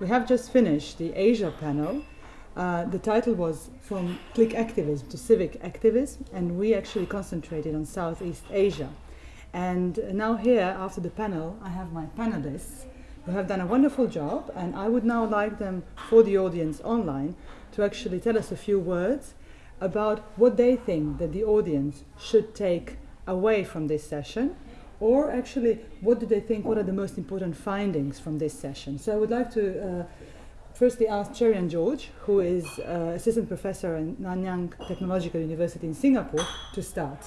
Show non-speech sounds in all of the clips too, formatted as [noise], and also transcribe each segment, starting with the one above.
We have just finished the Asia panel. Uh, the title was From Click Activism to Civic Activism, and we actually concentrated on Southeast Asia. And now, here, after the panel, I have my panelists who have done a wonderful job, and I would now like them, for the audience online, to actually tell us a few words about what they think that the audience should take away from this session or actually what do they think what are the most important findings from this session? So i would like to uh, firstly ask Cherian George who is uh, assistant professor at Nanyang Technological University in Singapore to start.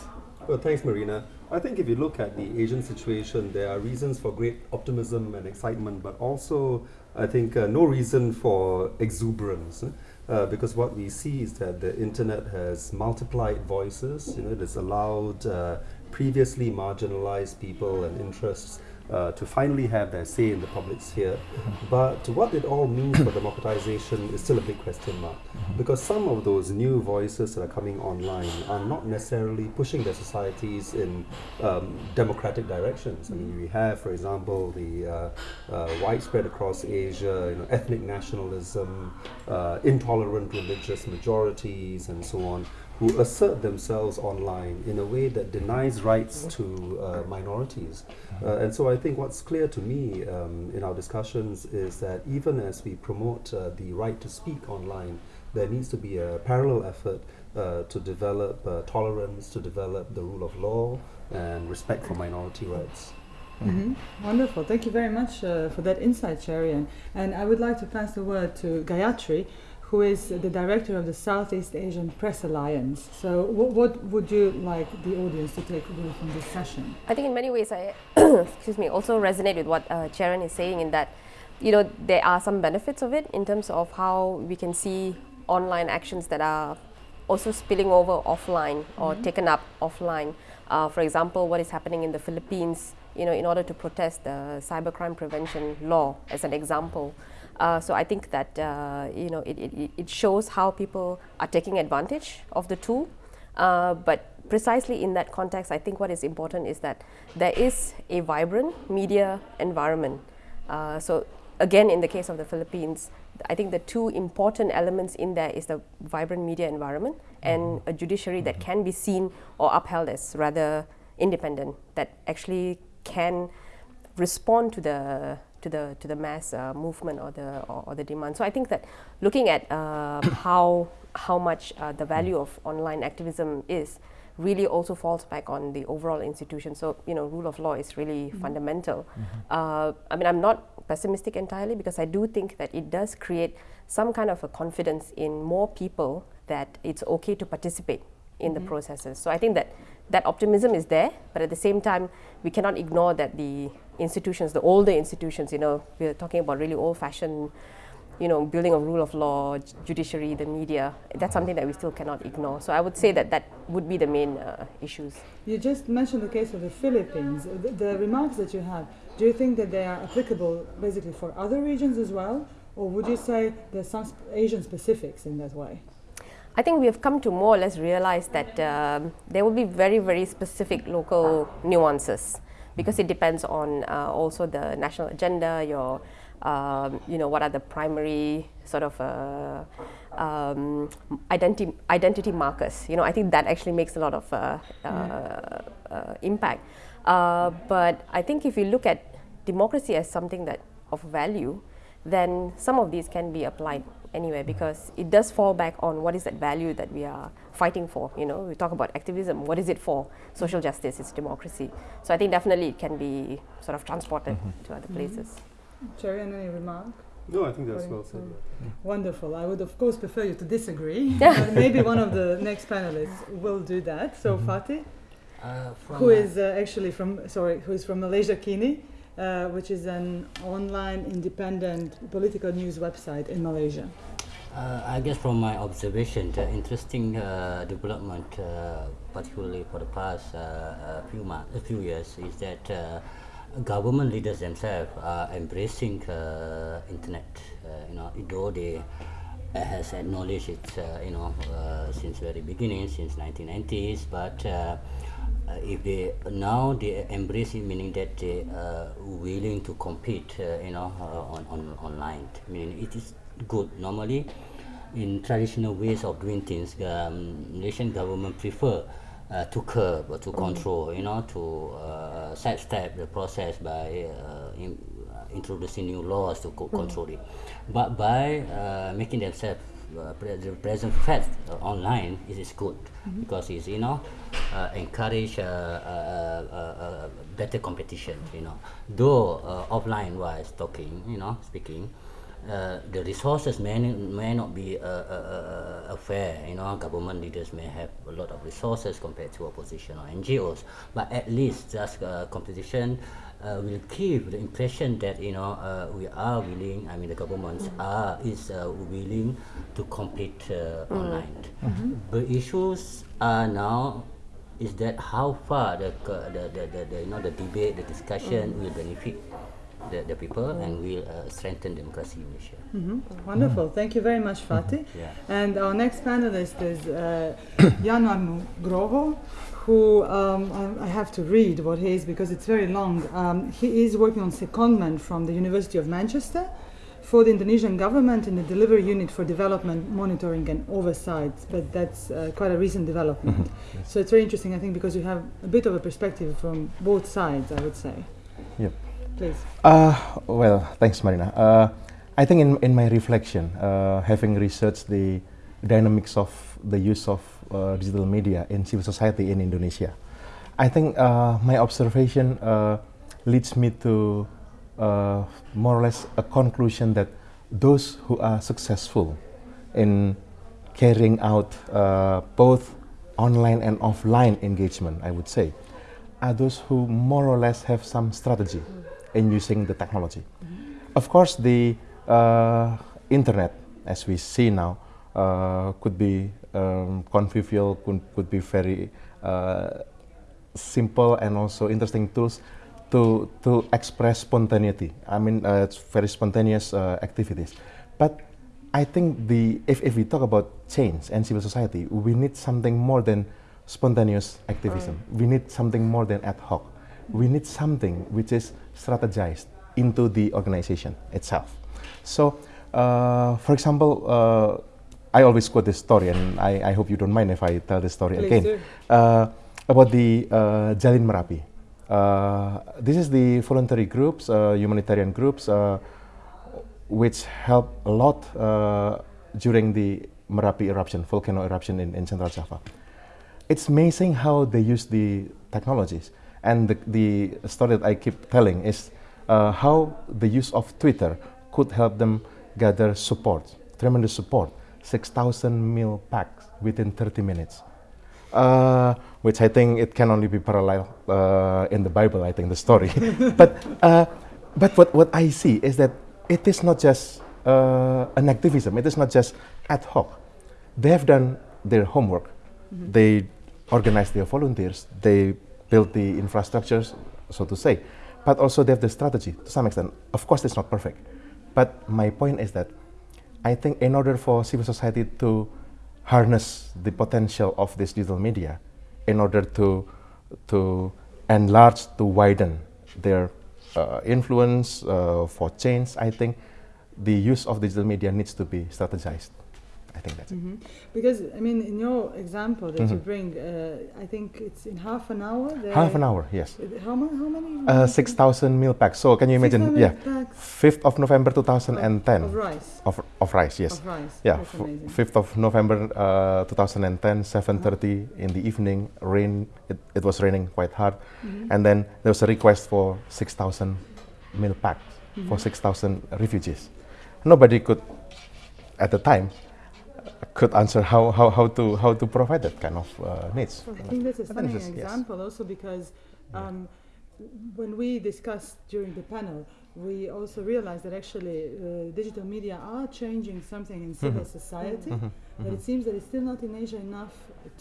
Well thanks Marina. I think if you look at the Asian situation there are reasons for great optimism and excitement but also I think uh, no reason for exuberance uh, because what we see is that the internet has multiplied voices you know it has allowed uh, previously marginalized people and interests uh, to finally have their say in the public sphere. [laughs] But what it all means for democratization is still a big question mark. Because some of those new voices that are coming online are not necessarily pushing their societies in um, democratic directions. I mean, we have, for example, the uh, uh, widespread across Asia, you know, ethnic nationalism, uh, intolerant religious majorities, and so on who assert themselves online in a way that denies rights to uh, minorities. Uh, and so I think what's clear to me um, in our discussions is that even as we promote uh, the right to speak online, there needs to be a parallel effort uh, to develop uh, tolerance, to develop the rule of law, and respect for minority rights. Mm -hmm. Wonderful. Thank you very much uh, for that insight, Cherian. And I would like to pass the word to Gayatri, who is the director of the Southeast Asian Press Alliance. So, what, what would you like the audience to take away from this session? I think in many ways, I [coughs] excuse me, also resonate with what uh, Cherian is saying in that, you know, there are some benefits of it in terms of how we can see online actions that are also spilling over offline or mm -hmm. taken up offline. Uh, for example, what is happening in the Philippines, you know, in order to protest the cybercrime prevention law, as an example. Uh, so I think that uh, you know it, it, it, shows how people are taking advantage of the tool. Uh, but precisely in that context, I think what is important is that there is a vibrant media environment. Uh, so again, in the case of the Philippines, I think the two important elements in there is the vibrant media environment and mm-hmm. a judiciary that can be seen or upheld as rather independent, that actually can respond to the to the to the mass uh, movement or the or, or, the demand. So I think that looking at uh, [coughs] how how much uh, the value of online activism is really also falls back on the overall institution. So you know, rule of law is really mm -hmm. fundamental. Mm -hmm. I mean, I'm not pessimistic entirely because I do think that it does create some kind of a confidence in more people that it's okay to participate in mm -hmm. the mm-hmm. processes. So I think that that optimism is there, but at the same time, we cannot ignore that the institutions, the older institutions, you know, we're talking about really old-fashioned, you know, building a rule of law, judiciary, the media, that's something that we still cannot ignore. So I would say that that would be the main uh, issues. You just mentioned the case of the Philippines. The, the remarks that you have, do you think that they are applicable basically for other regions as well? Or would you say there's some Asian specifics in that way? I think we have come to more or less realize that um, there will be very, very specific local nuances because it depends on uh, also the national agenda, your, um, you know, what are the primary sort of uh, um, identity, identity markers. You know, I think that actually makes a lot of uh, uh, uh impact. Uh, but I think if you look at democracy as something that of value, then some of these can be applied anywhere because it does fall back on what is that value that we are fighting for. You know, we talk about activism. What is it for? Social justice. It's democracy. So I think definitely it can be sort of transported mm -hmm. to other places. Mm -hmm. Jerry, any remark? No, I think that's well said. Wonderful. I would of course prefer you to disagree, [laughs] but maybe one of the next panelists will do that. So mm -hmm. Fathi, uh, who is uh, actually from sorry, who is from Malaysiakini, uh, which is an online independent political news website in Malaysia. Uh, I guess from my observation, the interesting uh, development, uh, particularly for the past uh, few months, a few years, is that uh, government leaders themselves are embracing internet. you know, though they has acknowledged it, you know, since very beginning, since 1990s, but uh, if they now they embrace it, meaning that they are willing to compete, uh, you know, uh, on, on online. Meaning it is good. Normally, in traditional ways of doing things, um, Malaysian government prefer uh, to curb or to control, you know, to uh, sidestep the process by uh, in, uh, introducing new laws to co- control it. But by uh, making themselves uh, pre- the present fact uh, online, it is good because it's you know uh, encourage uh, uh, uh, uh, better competition. You know, though offline wise talking, you know, speaking uh, the resources may, may not be uh, uh, fair. You know, government leaders may have a lot of resources compared to opposition or NGOs, but at least just competition will give the impression that you know we are willing. I mean, the governments are is willing to compete uh, online. The issues are now is that how far the, the, the, the, the you know the debate, the discussion will benefit the, the people and will uh, strengthen democracy in Malaysia. Mhm. Wonderful. Thank you very much, Fathi. Yeah. And our next panelist is uh, [coughs] Yanuar Nugroho, who um, I, I have to read what he is because it's very long. Um, he is working on secondment from the University of Manchester for the Indonesian government in the delivery unit for development monitoring and oversight. But that's uh, quite a recent development. So it's very interesting, I think, because you have a bit of a perspective from both sides. I would say. Yep. Please. Uh, well, thanks, Marina. Uh, I think in, in my reflection, uh, having researched the dynamics of the use of uh, digital media in civil society in Indonesia, I think uh, my observation uh, leads me to uh, more or less a conclusion that those who are successful in carrying out uh, both online and offline engagement, I would say, are those who more or less have some strategy in using the technology. Of course, the uh, internet, as we see now, uh, could be um, convivial, could, could be very uh, simple and also interesting tools to to express spontaneity. I mean, uh, it's very spontaneous uh, activities. But I think the if, if we talk about change and civil society, we need something more than spontaneous activism. We need something more than ad hoc. We need something which is strategized into the organization itself. So, uh, for example, uh, I always quote this story, and I, I hope you don't mind if I tell this story Please again uh, about the uh, Jalin Merapi. Uh, this is the voluntary groups, uh, humanitarian groups, uh, which help a lot during the Merapi eruption, volcano eruption in, in Central Java. It's amazing how they use the technologies. And the, the story that I keep telling is uh, how the use of Twitter could help them gather support, tremendous support, 6,000 meal packs within 30 minutes. Uh, which I think it can only be parallel uh, in the Bible, I think, the story. [laughs] but uh, but what, what I see is that it is not just uh, an activism, it is not just ad hoc. They have done their homework, they organize their volunteers, they build the infrastructures, so to say, but also they have the strategy to some extent. Of course, it's not perfect. But my point is that I think in order for civil society to harness the potential of this digital media, in order to to enlarge, to widen their uh, influence uh, for change, I think the use of digital media needs to be strategized. I think that's it. Mhm. Because I mean, in your example that you Mhm. bring, uh, I think it's in half an hour. Half an hour, yes. How, ma- how many? Uh, 6,000 meal packs. So can you imagine? Yeah, packs 5th of November 2010 Of rice. of, of rice, yes. Of rice. Yeah, That's f- 5th of November uh, 2010, 7:30 in the evening. Rain. It, it was raining quite hard, Mhm. and then there was a request for 6,000 meal packs for Mhm. 6,000 refugees. Nobody could, at the time, could answer how, how, how to how to provide that kind of uh, needs. I think that's a But then stunning yes. example also because um, when we discussed during the panel, we also realized that actually uh, digital media are changing something in civil Mhm. society, Mhm, but mhm. it seems that it's still not in Asia enough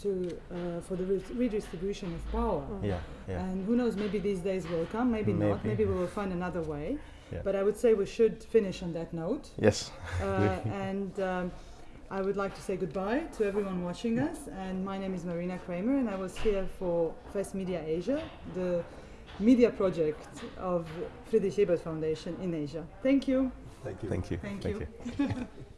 to uh, for the re- redistribution of power. Yeah, yeah. And who knows, maybe these days will come, maybe, not, Maybe. maybe we will find another way. Yeah. But I would say we should finish on that note. Yes. Uh, [laughs] and um, I would like to say goodbye to everyone watching us. And my name is Marina Kramer, and I was here for FES Media Asia, the media project of Friedrich Ebert Foundation in Asia. Thank you. Thank you. Thank you. Thank Thank you. you. [laughs]